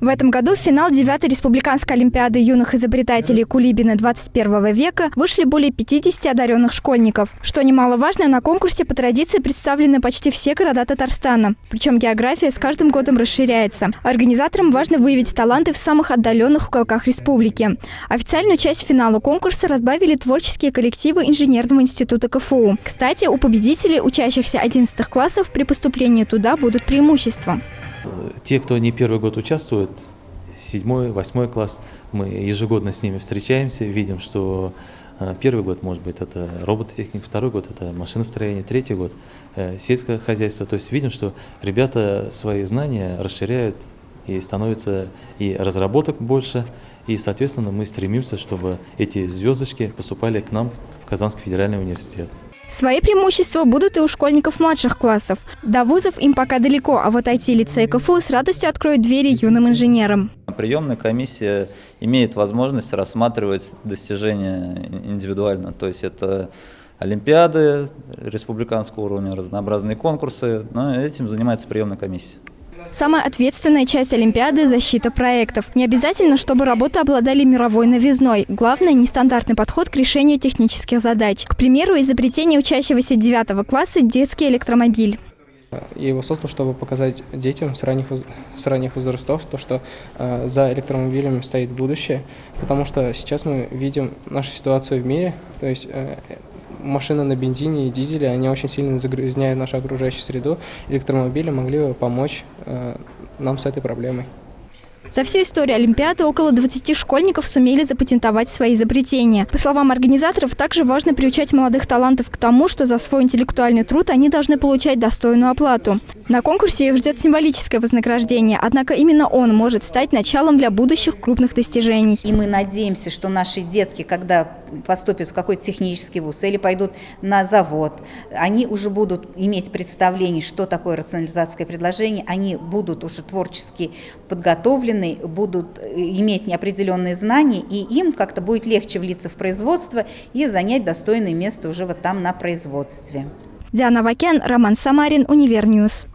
В этом году в финал 9-й Республиканской Олимпиады юных изобретателей Кулибина 21 века вышли более 50 одаренных школьников. Что немаловажно, на конкурсе по традиции представлены почти все города Татарстана. Причем география с каждым годом расширяется. Организаторам важно выявить таланты в самых отдаленных уголках республики. Официальную часть финала конкурса разбавили творческие коллективы Инженерного института КФУ. Кстати, у победителей, учащихся 11 классов, при поступлении туда будут преимущества. Те, кто не первый год участвует, седьмой, восьмой класс, мы ежегодно с ними встречаемся, видим, что э, первый год, может быть, это робототехника, второй год это машиностроение, третий год э, сельское хозяйство. То есть видим, что ребята свои знания расширяют и становится и разработок больше, и, соответственно, мы стремимся, чтобы эти звездочки поступали к нам в Казанский федеральный университет. Свои преимущества будут и у школьников младших классов. До вузов им пока далеко, а вот IT-лицей КФУ с радостью откроет двери юным инженерам. Приемная комиссия имеет возможность рассматривать достижения индивидуально. То есть это олимпиады республиканского уровня, разнообразные конкурсы. Но этим занимается приемная комиссия. Самая ответственная часть Олимпиады – защита проектов. Не обязательно, чтобы работы обладали мировой новизной. Главное – нестандартный подход к решению технических задач. К примеру, изобретение учащегося 9 класса – детский электромобиль. Я его создал, чтобы показать детям с ранних, с ранних возрастов, то, что э, за электромобилями стоит будущее, потому что сейчас мы видим нашу ситуацию в мире, то есть э, машины на бензине и дизеле, они очень сильно загрязняют нашу окружающую среду. Электромобили могли бы помочь э, нам с этой проблемой. За всю историю Олимпиады около 20 школьников сумели запатентовать свои изобретения. По словам организаторов, также важно приучать молодых талантов к тому, что за свой интеллектуальный труд они должны получать достойную оплату. На конкурсе их ждет символическое вознаграждение, однако именно он может стать началом для будущих крупных достижений. И мы надеемся, что наши детки, когда поступят в какой-то технический вуз или пойдут на завод, они уже будут иметь представление, что такое рационализация предложение, они будут уже творчески подготовлены, вселенной будут э, иметь неопределенные знания, и им как-то будет легче влиться в производство и занять достойное место уже вот там на производстве. Диана Вакен, Роман Самарин, Универньюз.